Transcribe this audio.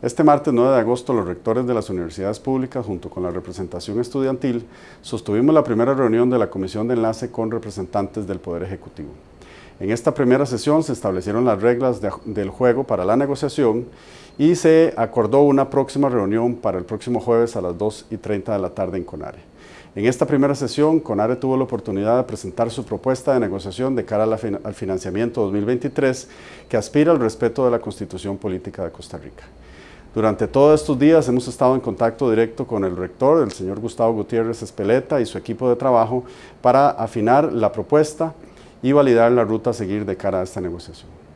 Este martes 9 de agosto, los rectores de las universidades públicas, junto con la representación estudiantil, sostuvimos la primera reunión de la Comisión de Enlace con representantes del Poder Ejecutivo. En esta primera sesión se establecieron las reglas del juego para la negociación y se acordó una próxima reunión para el próximo jueves a las 2 y 30 de la tarde en CONARE. En esta primera sesión, CONARE tuvo la oportunidad de presentar su propuesta de negociación de cara al financiamiento 2023 que aspira al respeto de la Constitución Política de Costa Rica. Durante todos estos días hemos estado en contacto directo con el rector, el señor Gustavo Gutiérrez Espeleta y su equipo de trabajo para afinar la propuesta y validar la ruta a seguir de cara a esta negociación.